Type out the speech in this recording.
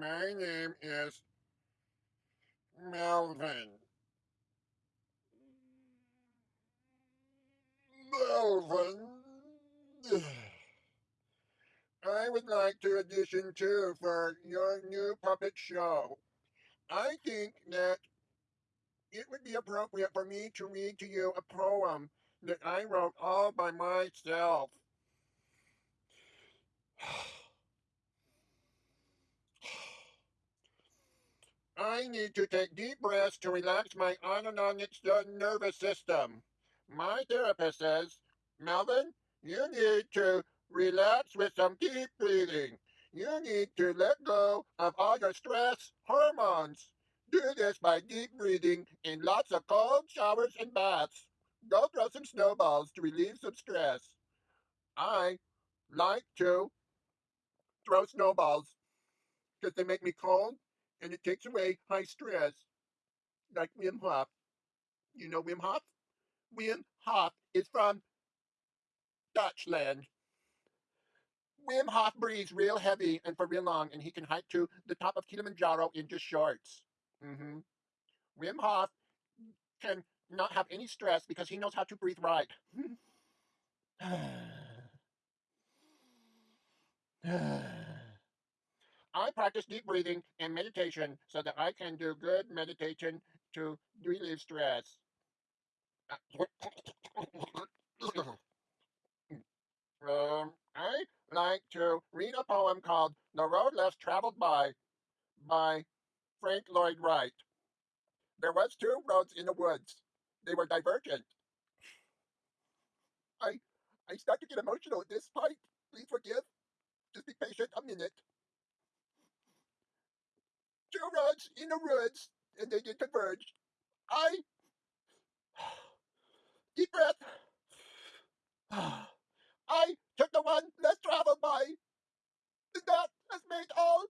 My name is Melvin. Melvin. I would like to audition too for your new puppet show. I think that it would be appropriate for me to read to you a poem that I wrote all by myself. I need to take deep breaths to relax my autonomic nervous system. My therapist says, Melvin, you need to relax with some deep breathing. You need to let go of all your stress hormones. Do this by deep breathing in lots of cold showers and baths. Go throw some snowballs to relieve some stress. I like to throw snowballs because they make me cold and it takes away high stress. Like Wim Hof. You know Wim Hof? Wim Hof is from Dutchland. Wim Hof breathes real heavy and for real long, and he can hike to the top of Kilimanjaro in just shorts. Mm-hmm. Wim Hof can not have any stress because he knows how to breathe right. I practice deep breathing and meditation so that I can do good meditation to relieve stress. um, I like to read a poem called The Road Less Traveled By by Frank Lloyd Wright. There was two roads in the woods. They were divergent. I I start to get emotional at this point. Please forgive. Just be patient a minute rods in the ruins and they get converged. I deep breath. I took the one less traveled by. That has made all